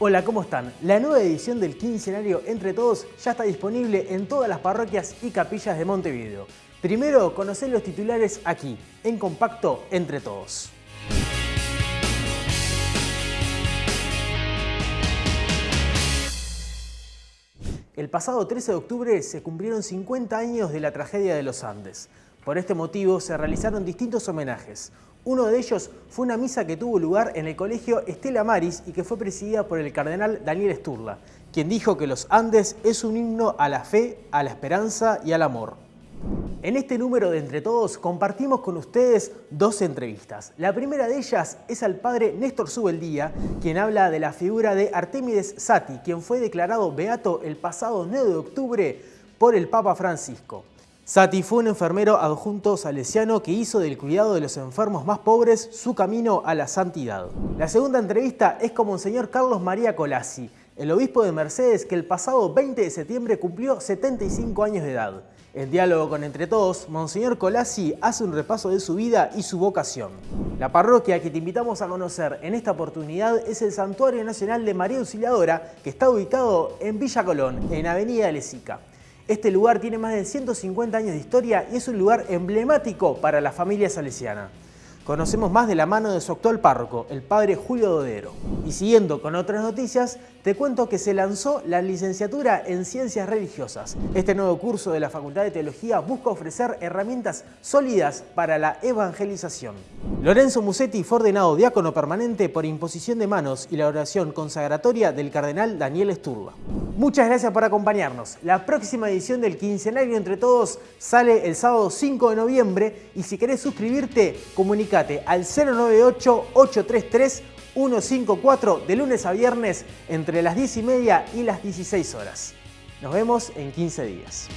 Hola, ¿cómo están? La nueva edición del quincenario Entre Todos ya está disponible en todas las parroquias y capillas de Montevideo. Primero, conocer los titulares aquí, en compacto Entre Todos. El pasado 13 de octubre se cumplieron 50 años de la tragedia de los Andes. Por este motivo se realizaron distintos homenajes. Uno de ellos fue una misa que tuvo lugar en el colegio Estela Maris y que fue presidida por el cardenal Daniel Sturla, quien dijo que los Andes es un himno a la fe, a la esperanza y al amor. En este número de Entre Todos compartimos con ustedes dos entrevistas. La primera de ellas es al padre Néstor Subeldía, quien habla de la figura de Artemides Sati, quien fue declarado beato el pasado 9 de octubre por el Papa Francisco. Sati fue un enfermero adjunto salesiano que hizo del cuidado de los enfermos más pobres su camino a la santidad. La segunda entrevista es con Monseñor Carlos María Colassi, el obispo de Mercedes que el pasado 20 de septiembre cumplió 75 años de edad. En diálogo con Entre Todos, Monseñor Colassi hace un repaso de su vida y su vocación. La parroquia que te invitamos a conocer en esta oportunidad es el Santuario Nacional de María Auxiliadora, que está ubicado en Villa Colón, en Avenida Lesica. Este lugar tiene más de 150 años de historia y es un lugar emblemático para la familia salesiana. Conocemos más de la mano de su actual párroco, el padre Julio Dodero. Y siguiendo con otras noticias, te cuento que se lanzó la licenciatura en Ciencias Religiosas. Este nuevo curso de la Facultad de Teología busca ofrecer herramientas sólidas para la evangelización. Lorenzo Musetti fue ordenado diácono permanente por imposición de manos y la oración consagratoria del cardenal Daniel Sturba. Muchas gracias por acompañarnos. La próxima edición del Quincenario Entre Todos sale el sábado 5 de noviembre y si querés suscribirte, comunícate al 098-833-154 de lunes a viernes entre las 10 y media y las 16 horas. Nos vemos en 15 días.